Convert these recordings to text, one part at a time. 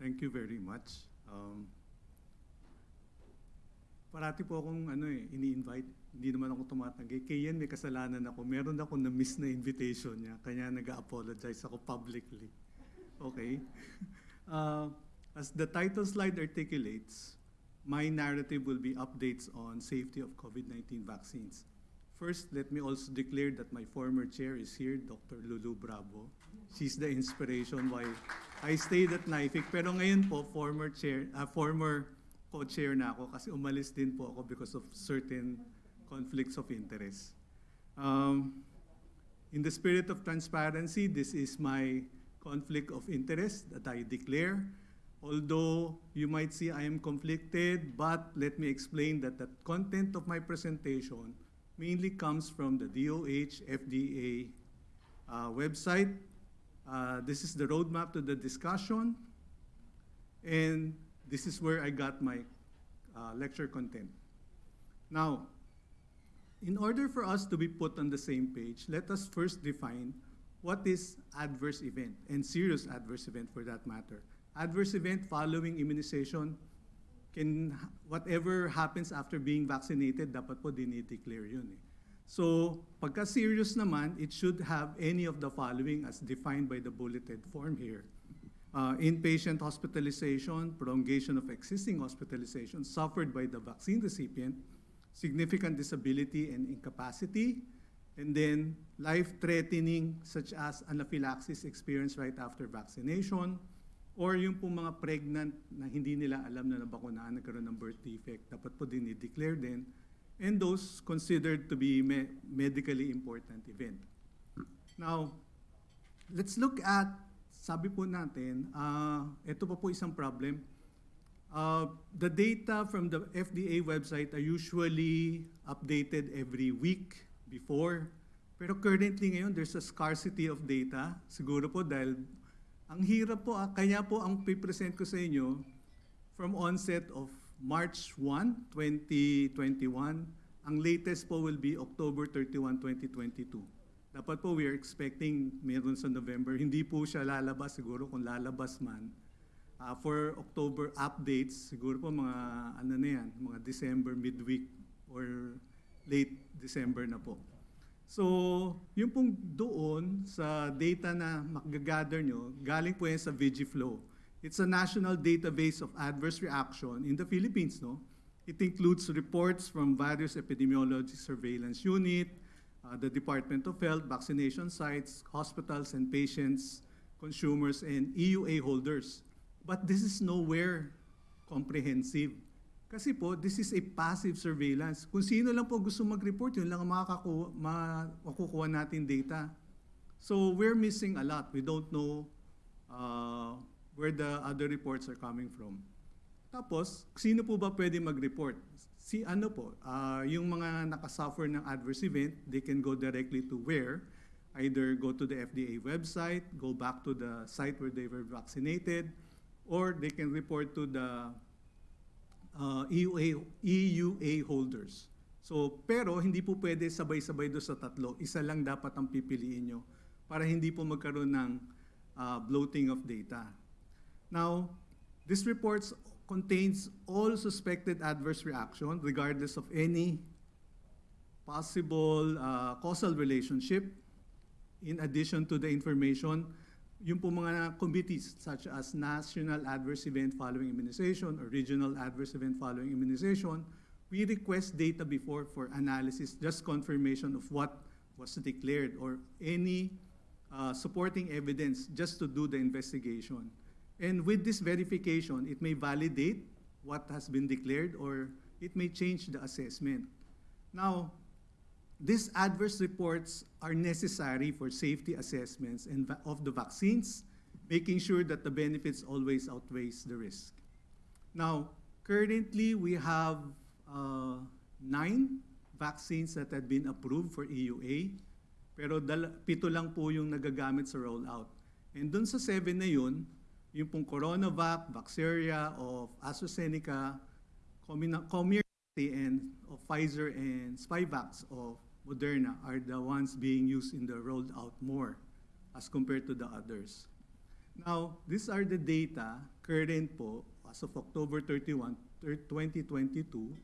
Thank you very much. Um, parati po akong ano eh, ini-invite. Hindi naman ako tumatanggi. Kaya yan may kasalanan ako. Meron ako na-miss na invitation niya. Kaya nag-apologize ako publicly. Okay? Uh, as the title slide articulates, my narrative will be updates on safety of COVID-19 vaccines. First, let me also declare that my former chair is here, Dr. Lulu Bravo. She's the inspiration why I stayed at NIFIC. Pero ngayon po, former chair, uh, former co-chair na ako kasi umalis din po ako because of certain conflicts of interest. Um, in the spirit of transparency, this is my conflict of interest that I declare. Although you might see I am conflicted, but let me explain that the content of my presentation mainly comes from the DOH FDA uh, website. Uh, this is the roadmap to the discussion. And this is where I got my uh, lecture content. Now, in order for us to be put on the same page, let us first define what is adverse event and serious adverse event for that matter. Adverse event following immunization can, whatever happens after being vaccinated, dapat po dinideclare yun eh. So, pagka serious naman, it should have any of the following as defined by the bulleted form here. Uh, inpatient hospitalization, prolongation of existing hospitalization suffered by the vaccine recipient, significant disability and incapacity, and then life-threatening such as anaphylaxis experienced right after vaccination, or yung po mga pregnant na hindi nila alam na nabakunaan, nagkaroon ng birth defect, dapat po din i-declare din, and those considered to be me medically important event. Now, let's look at sabi po natin, uh, ito pa po isang problem. Uh, the data from the FDA website are usually updated every week before. Pero currently ngayon, there's a scarcity of data. Siguro po dahil ang hirap po, ah, kaya po ang pipresent ko sa inyo from onset of March 1, 2021. Ang latest po will be October 31, 2022. Dapat po we are expecting meron sa November. Hindi po siya lalabas siguro kung lalabas man. Uh, for October updates, siguro po mga ano na yan, mga December midweek or late December na po. So, yung pong doon sa data na magagather nyo, galing po yan sa Vigiflow. It's a national database of adverse reaction in the Philippines, no? It includes reports from various epidemiology surveillance unit, uh, the Department of Health, vaccination sites, hospitals and patients, consumers, and EUA holders. But this is nowhere comprehensive. Kasi po, this is a passive surveillance. Kung sino lang po gusto mag-report, yun lang ang makakakuha, makukuha natin data. So we're missing a lot. We don't know uh, where the other reports are coming from. Tapos, sino po ba pwede mag-report? si ano po, uh, yung mga nakasuffer ng adverse event, they can go directly to where? Either go to the FDA website, go back to the site where they were vaccinated, or they can report to the uh, EUA, EUA holders. So, pero hindi po pwede sabay-sabay do sa tatlo. Isa lang dapat ang pipiliin nyo para hindi po magkaroon ng uh, bloating of data. Now, this report contains all suspected adverse reaction regardless of any possible uh, causal relationship. In addition to the information, yung po mga committees such as National Adverse Event Following Immunization or Regional Adverse Event Following Immunization, we request data before for analysis, just confirmation of what was declared or any uh, supporting evidence just to do the investigation. And with this verification, it may validate what has been declared or it may change the assessment. Now, these adverse reports are necessary for safety assessments and of the vaccines, making sure that the benefits always outweighs the risk. Now, currently we have uh, nine vaccines that have been approved for EUA, pero pito lang po yung nagagamit sa rollout. And dun sa seven na yun, yung pong Coronavac, Vaxeria of AstraZeneca, Comirnaty and of Pfizer and Spivak of Moderna are the ones being used in the rolled out more as compared to the others. Now, these are the data current po as of October 31, thir- 2022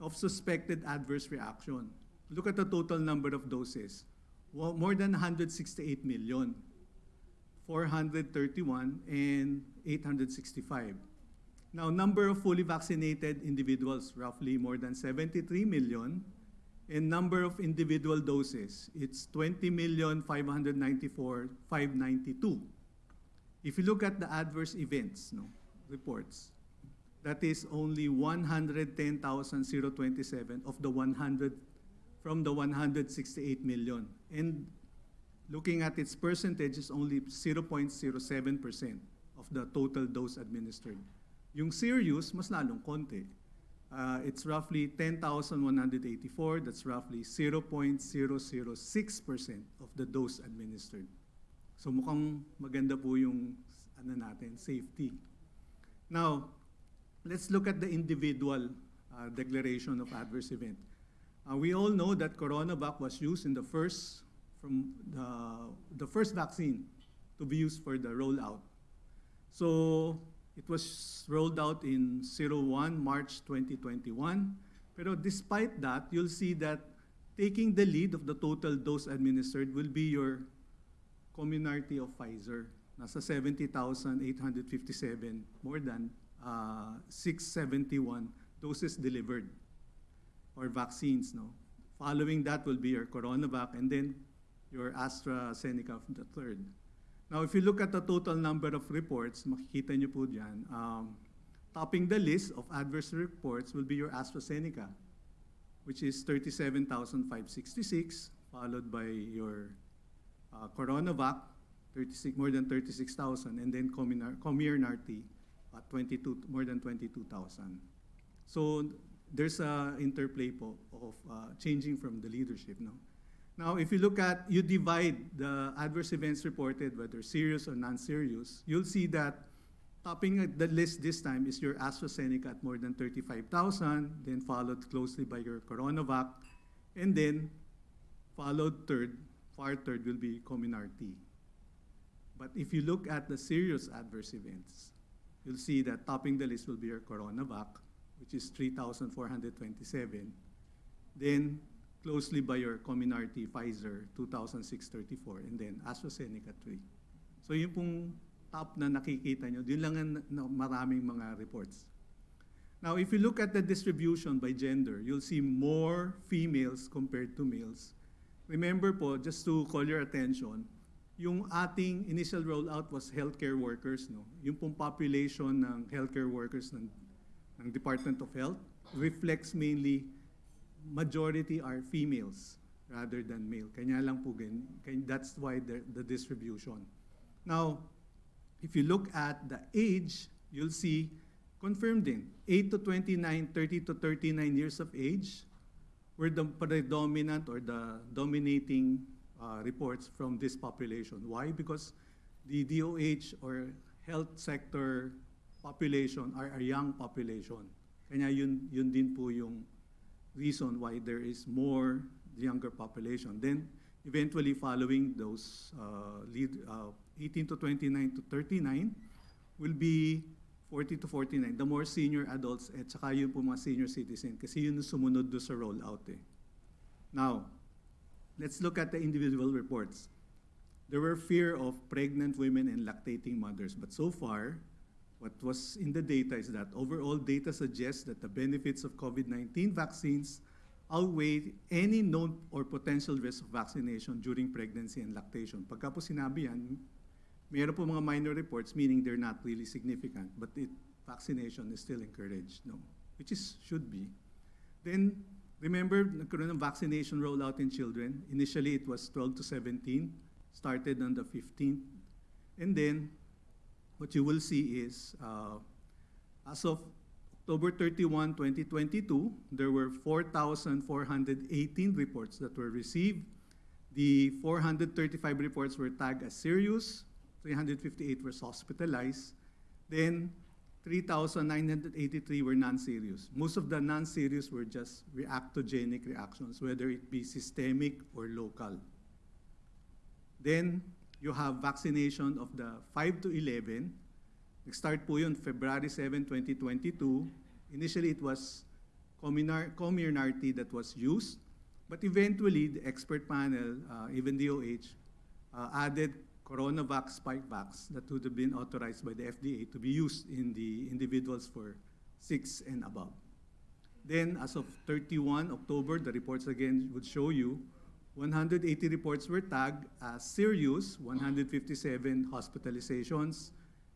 of suspected adverse reaction. Look at the total number of doses. Wa- More than 168 million. 431 and 865. Now, number of fully vaccinated individuals, roughly more than 73 million. And number of individual doses, it's 20 million 594 592. If you look at the adverse events no, reports, that is only 110,027 of the 100 from the 168 million. And looking at its percentage is only 0.07% of the total dose administered. Yung serious, mas lalong konti. Uh, it's roughly 10,184. That's roughly 0.006% of the dose administered. So mukhang maganda po yung ano natin, safety. Now, let's look at the individual uh, declaration of adverse event. Uh, we all know that CoronaVac was used in the first from the, the first vaccine to be used for the rollout. So it was rolled out in 01 March 2021. Pero despite that, you'll see that taking the lead of the total dose administered will be your Comirnaty of Pfizer. Nasa 70,857, more than uh, 671 doses delivered or vaccines. No? Following that will be your CoronaVac and then your AstraZeneca of the third. Now, if you look at the total number of reports, makikita niyo po dyan, um, topping the list of adverse reports will be your AstraZeneca, which is 37,566, followed by your uh, CoronaVac, 36, more than 36,000, and then Comirnaty at 22, more than 22,000. So there's a interplay po of uh, changing from the leadership. No? Now, if you look at, you divide the adverse events reported, whether serious or non-serious, you'll see that topping the list this time is your AstraZeneca at more than 35,000, then followed closely by your CoronaVac, and then followed third, far third will be Comirnaty. But if you look at the serious adverse events, you'll see that topping the list will be your CoronaVac, which is 3,427. Then closely by your Comirnaty Pfizer, 2,634, and then AstraZeneca 3. So yun pong top na nakikita nyo, yun lang ang maraming mga reports. Now, if you look at the distribution by gender, you'll see more females compared to males. Remember po, just to call your attention, yung ating initial rollout was healthcare workers, no? Yung pong population ng healthcare workers ng, ng Department of Health reflects mainly majority are females rather than male. Kanya lang po gan, kanya- that's why the, the distribution. Now, if you look at the age, you'll see confirmed din, 8 to 29, 30 to 39 years of age were the predominant or the dominating uh, reports from this population. Why? Because the DOH or health sector population are a young population. Kanya yun, yun din po yung reason why there is more younger population. Then, eventually following those uh, lead, uh, 18 to 29 to 39 will be 40 to 49, the more senior adults at saka yun po mga senior citizen kasi yun yung sumunod do sa rollout eh. Now, let's look at the individual reports. There were fear of pregnant women and lactating mothers, but so far, what was in the data is that overall data suggests that the benefits of COVID-19 vaccines outweigh any known or potential risk of vaccination during pregnancy and lactation. Pagka po sinabi yan, po mga minor reports, meaning they're not really significant, but it, vaccination is still encouraged, no? Which is, should be. Then, remember, nagkaroon ng vaccination rollout in children. Initially, it was 12 to 17, started on the 15th. And then, what you will see is, uh, as of October 31, 2022, there were 4,418 reports that were received. The 435 reports were tagged as serious, 358 were hospitalized. Then 3,983 were non-serious. Most of the non-serious were just reactogenic reactions, whether it be systemic or local. Then you have vaccination of the 5 to 11. Nag-start po yun February 7, 2022. Initially, it was Comirnaty that was used. But eventually, the expert panel, uh, even DOH, uh, added Coronavac Spikevax that would have been authorized by the FDA to be used in the individuals for six and above. Then, as of 31 October, the reports again would show you 180 reports were tagged as serious, 157 hospitalizations,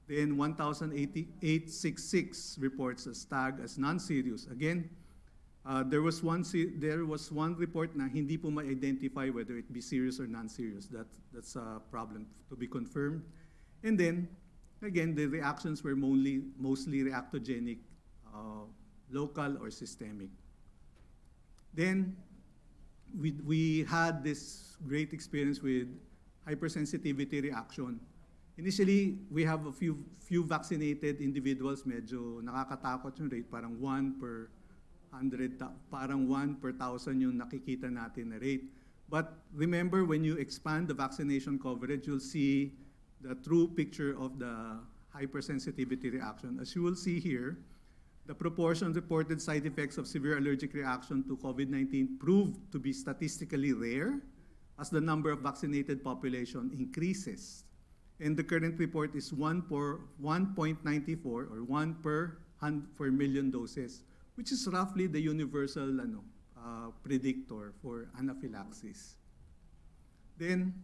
then 1,866 reports as tagged as non-serious. Again, uh, there was one there was one report na hindi po ma-identify whether it be serious or non-serious. That that's a problem to be confirmed. And then again, the reactions were mostly mostly reactogenic, uh, local or systemic. Then we we had this great experience with hypersensitivity reaction. Initially, we have a few few vaccinated individuals, medyo nakakatakot yung rate, parang 1 per 100, ta- parang 1 per 1,000 yung nakikita natin na rate. But remember, when you expand the vaccination coverage, you'll see the true picture of the hypersensitivity reaction. As you will see here, the proportion reported side effects of severe allergic reaction to COVID-19 proved to be statistically rare as the number of vaccinated population increases. And the current report is 1 per 1.94 or 1 per, per million doses, which is roughly the universal ano, uh, predictor for anaphylaxis. Then,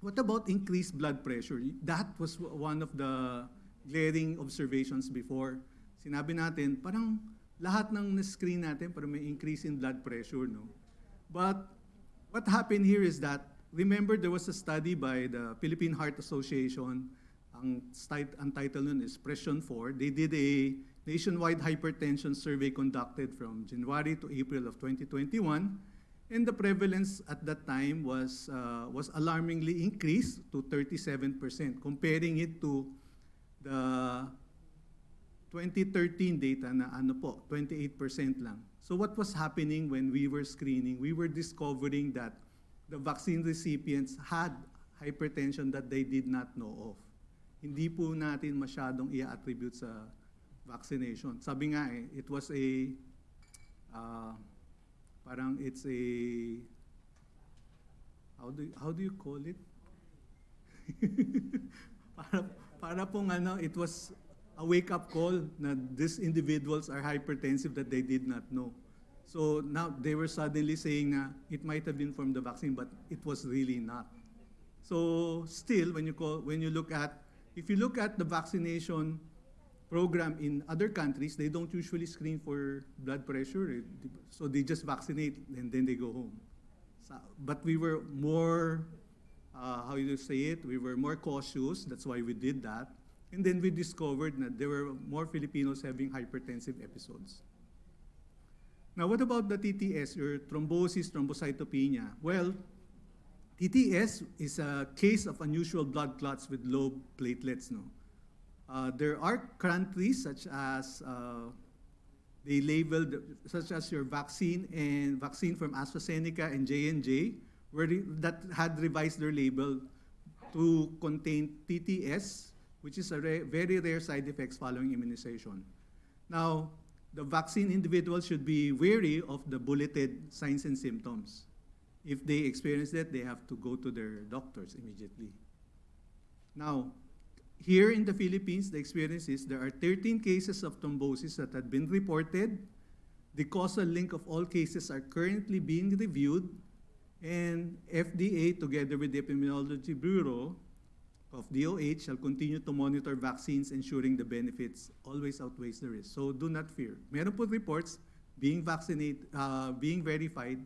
what about increased blood pressure? That was one of the glaring observations before. Sinabi natin, parang lahat ng na-screen natin, parang may increase in blood pressure, no? But what happened here is that, remember there was a study by the Philippine Heart Association, ang, ang title nun is Pression 4. They did a nationwide hypertension survey conducted from January to April of 2021. And the prevalence at that time was, uh, was alarmingly increased to 37%, comparing it to the 2013 data na ano po, 28% lang. So what was happening when we were screening? We were discovering that the vaccine recipients had hypertension that they did not know of. Hindi po natin masyadong i-attribute sa vaccination. Sabi nga eh, it was a, uh, parang it's a, how do, how do you call it? para, para pong ano, it was a wake-up call that these individuals are hypertensive that they did not know. So now they were suddenly saying na it might have been from the vaccine, but it was really not. So still, when you call, when you look at, if you look at the vaccination program in other countries, they don't usually screen for blood pressure. So they just vaccinate and then they go home. So- But we were more, uh, how you say it, we were more cautious. That's why we did that. And then we discovered that there were more Filipinos having hypertensive episodes. Now, what about the TTS, or thrombosis thrombocytopenia? Well, TTS is a case of unusual blood clots with low platelets. No, uh, there are countries such as uh, they labeled such as your vaccine and vaccine from AstraZeneca and J and J, where that had revised their label to contain TTS, which is a very rare side effects following immunization. Now, the vaccine individuals should be wary of the bulleted signs and symptoms. If they experience that, they have to go to their doctors immediately. Now, here in the Philippines, the experience is there are 13 cases of thrombosis that had been reported. The causal link of all cases are currently being reviewed, and FDA, together with the Epidemiology Bureau of DOH, shall continue to monitor vaccines, ensuring the benefits always outweighs the risk. So do not fear. Meron po reports being vaccinated, uh, being verified,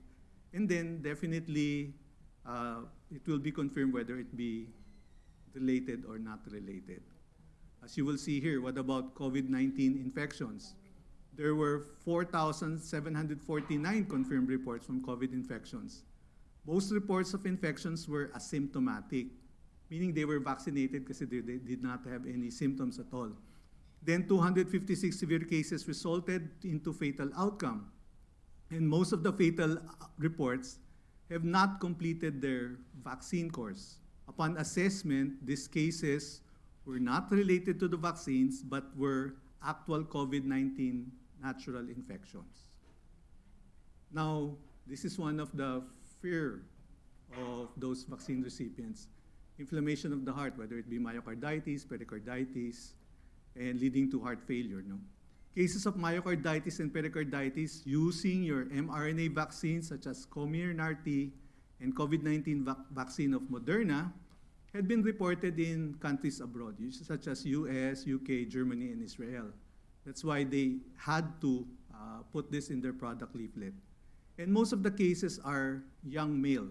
and then definitely uh, it will be confirmed whether it be related or not related. As you will see here, what about COVID-19 infections? There were 4,749 confirmed reports from COVID infections. Most reports of infections were asymptomatic, meaning they were vaccinated because they, they did not have any symptoms at all. Then 256 severe cases resulted into fatal outcome. And most of the fatal uh, reports have not completed their vaccine course. Upon assessment, these cases were not related to the vaccines but were actual COVID-19 natural infections. Now, this is one of the fear of those vaccine recipients. Inflammation of the heart, whether it be myocarditis, pericarditis, and leading to heart failure. No? Cases of myocarditis and pericarditis using your mRNA vaccines such as Comirnaty and COVID-19 vac- vaccine of Moderna had been reported in countries abroad, such as US, UK, Germany, and Israel. That's why they had to uh, put this in their product leaflet. And most of the cases are young male.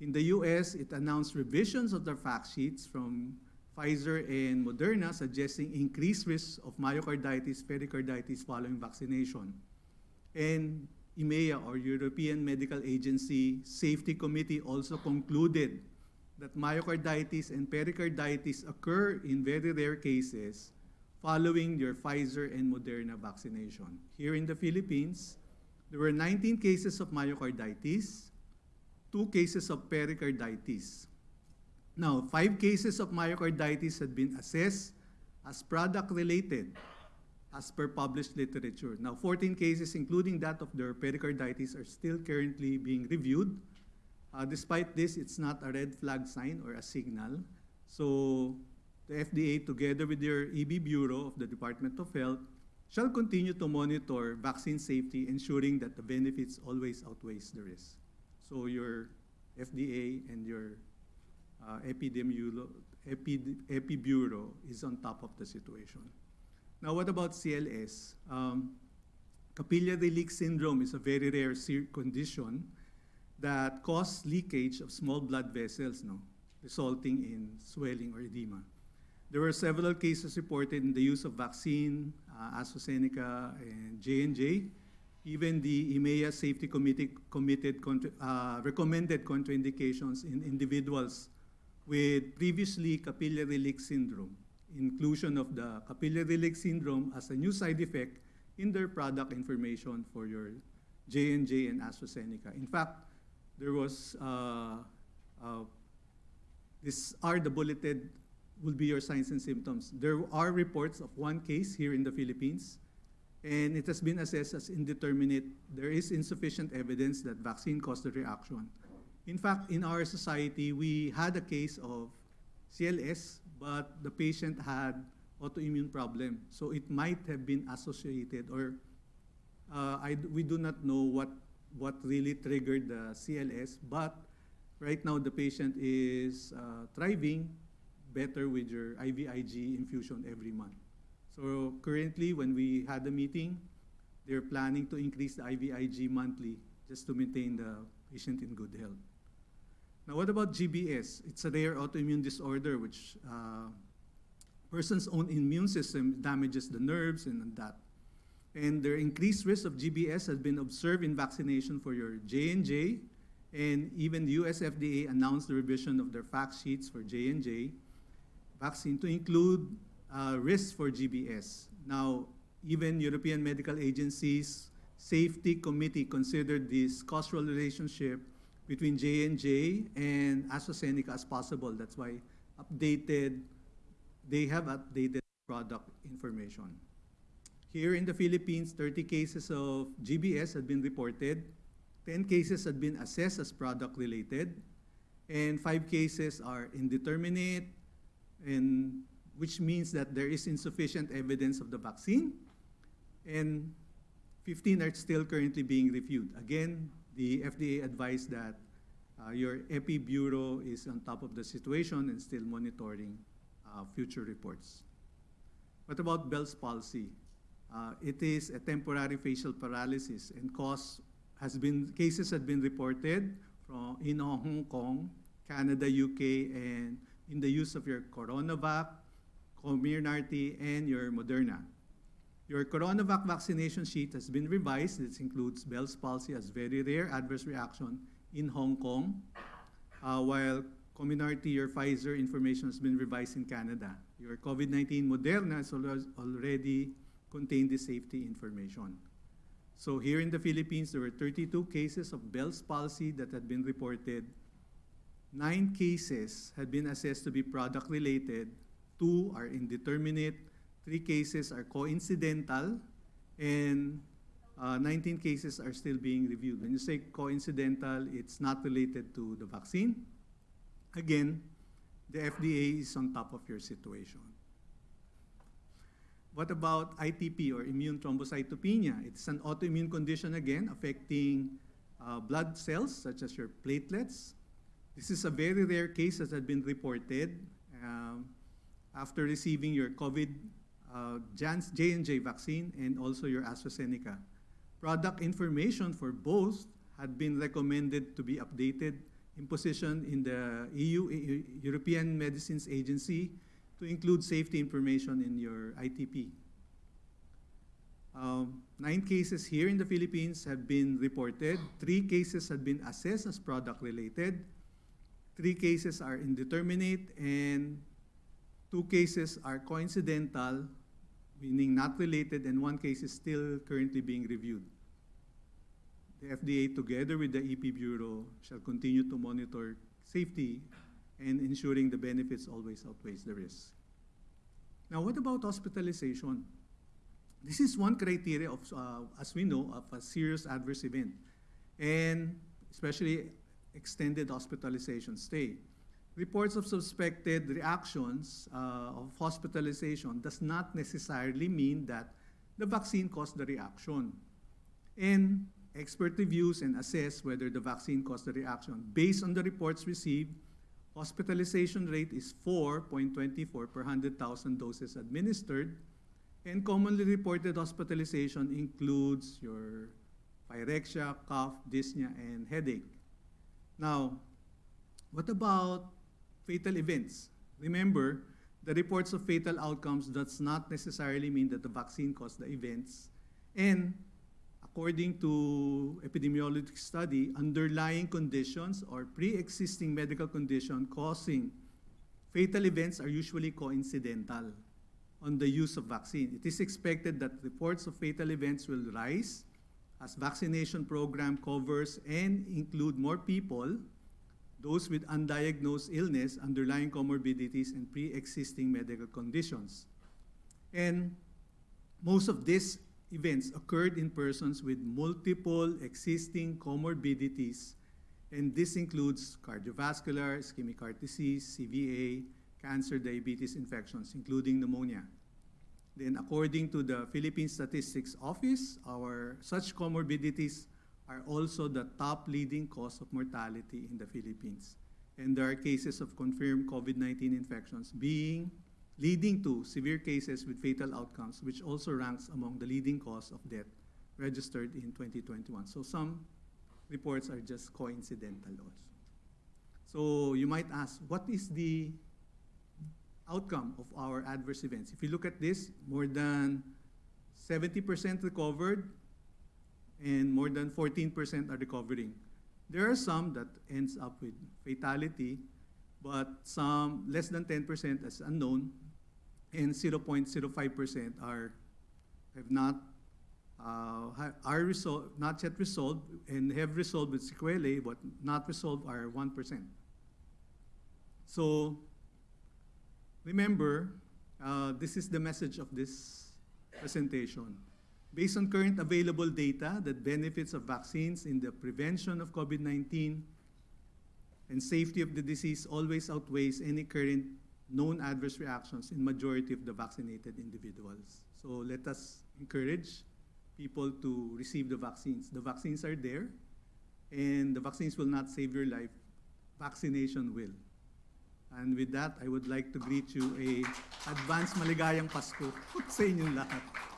In the US, it announced revisions of their fact sheets from Pfizer and Moderna suggesting increased risk of myocarditis, pericarditis following vaccination. And EMEA, or European Medical Agency Safety Committee, also concluded that myocarditis and pericarditis occur in very rare cases following your Pfizer and Moderna vaccination. Here in the Philippines, there were 19 cases of myocarditis, two cases of pericarditis. Now, five cases of myocarditis had been assessed as product-related as per published literature. Now, 14 cases, including that of their pericarditis, are still currently being reviewed. Uh, despite this, it's not a red flag sign or a signal. So, the FDA, together with their EB Bureau of the Department of Health, shall continue to monitor vaccine safety, ensuring that the benefits always outweighs the risk. So, your FDA and your uh, Epi, Bureau is on top of the situation. Now, what about CLS? Um, capillary leak syndrome is a very rare condition that causes leakage of small blood vessels, no, resulting in swelling or edema. There were several cases reported in the use of vaccine, uh, AstraZeneca and J&J. Even the EMEA Safety Committee committed contra- uh, recommended contraindications in individuals with previously capillary leak syndrome, inclusion of the capillary leak syndrome as a new side effect in their product information for your J&J and AstraZeneca. In fact, there was, uh, uh, these are the bulleted, will be your signs and symptoms. There are reports of one case here in the Philippines, and it has been assessed as indeterminate. There is insufficient evidence that vaccine caused the reaction. In fact, in our society, we had a case of CLS, but the patient had autoimmune problem. So it might have been associated, or uh, I, we do not know what, what really triggered the CLS, but right now the patient is uh, thriving better with your IVIG infusion every month. So currently, when we had the meeting, they're planning to increase the IVIG monthly just to maintain the patient in good health. Now, what about GBS? It's a rare autoimmune disorder which uh, person's own immune system damages the nerves and that. And their increased risk of GBS has been observed in vaccination for your J&J, and even the US FDA announced the revision of their fact sheets for J&J vaccine to include uh, risks for GBS. Now, even European medical agencies safety committee considered this causal relationship between J&J and AstraZeneca as possible. That's why updated, they have updated product information. Here in the Philippines, 30 cases of GBS had been reported, 10 cases had been assessed as product related, and five cases are indeterminate, and which means that there is insufficient evidence of the vaccine, and 15 are still currently being reviewed. Again, the FDA advised that uh, your EPI Bureau is on top of the situation and still monitoring uh, future reports. What about Bell's palsy? Uh, it is a temporary facial paralysis and cause has been cases have been reported from in Hong Kong, Canada, UK, and in the use of your CoronaVac, Comirnaty, and your Moderna. Your CoronaVac vaccination sheet has been revised. This includes Bell's palsy as very rare adverse reaction in Hong Kong, uh, while Comirnaty, your Pfizer information has been revised in Canada. Your COVID-19 Moderna has already contained the safety information. So here in the Philippines, there were 32 cases of Bell's palsy that had been reported. nine cases had been assessed to be product-related, two are indeterminate, three cases are coincidental, and uh, 19 cases are still being reviewed. When you say coincidental, it's not related to the vaccine. Again, the FDA is on top of your situation. What about ITP or immune thrombocytopenia? It's an autoimmune condition again affecting uh, blood cells such as your platelets. This is a very rare case that has been reported um, after receiving your COVID uh, J&J vaccine and also your AstraZeneca. Product information for both had been recommended to be updated in position in the EU, European Medicines Agency, to include safety information in your ITP. Um, nine cases here in the Philippines have been reported. Three cases have been assessed as product-related. Three cases are indeterminate, and two cases are coincidental, meaning not related, and one case is still currently being reviewed. The FDA, together with the EP Bureau, shall continue to monitor safety and ensuring the benefits always outweighs the risk. Now, what about hospitalization? This is one criteria of, uh, as we know, of a serious adverse event, and especially extended hospitalization stay. Reports of suspected reactions uh, of hospitalization does not necessarily mean that the vaccine caused the reaction. And expert reviews and assess whether the vaccine caused the reaction. Based on the reports received, hospitalization rate is 4.24 per 100,000 doses administered, and commonly reported hospitalization includes your pyrexia, cough, dyspnea, and headache. Now, what about fatal events? Remember, the reports of fatal outcomes does not necessarily mean that the vaccine caused the events. And according to epidemiologic study, underlying conditions or pre-existing medical condition causing fatal events are usually coincidental on the use of vaccine. It is expected that reports of fatal events will rise as vaccination program covers and include more people, those with undiagnosed illness, underlying comorbidities, and pre-existing medical conditions. And most of these events occurred in persons with multiple existing comorbidities, and this includes cardiovascular, ischemic heart disease, CVA, cancer, diabetes, infections, including pneumonia. Then according to the Philippine Statistics Office, our such comorbidities are also the top leading cause of mortality in the Philippines. And there are cases of confirmed COVID-19 infections being leading to severe cases with fatal outcomes, which also ranks among the leading cause of death registered in 2021. So some reports are just coincidental also. So you might ask, what is the outcome of our adverse events? If you look at this, more than 70% recovered and more than 14% are recovering. There are some that ends up with fatality, but some less than 10% as unknown, and 0.05% are have not uh, are resolved, not yet resolved, and have resolved with sequelae, but not resolved are 1%. So remember, uh, this is the message of this presentation. Based on current available data, the benefits of vaccines in the prevention of COVID-19 and safety of the disease always outweighs any current known adverse reactions in majority of the vaccinated individuals. So let us encourage people to receive the vaccines. The vaccines are there, and the vaccines will not save your life. Vaccination will. And with that, I would like to greet you a advance maligayang Pasko sa inyong lahat.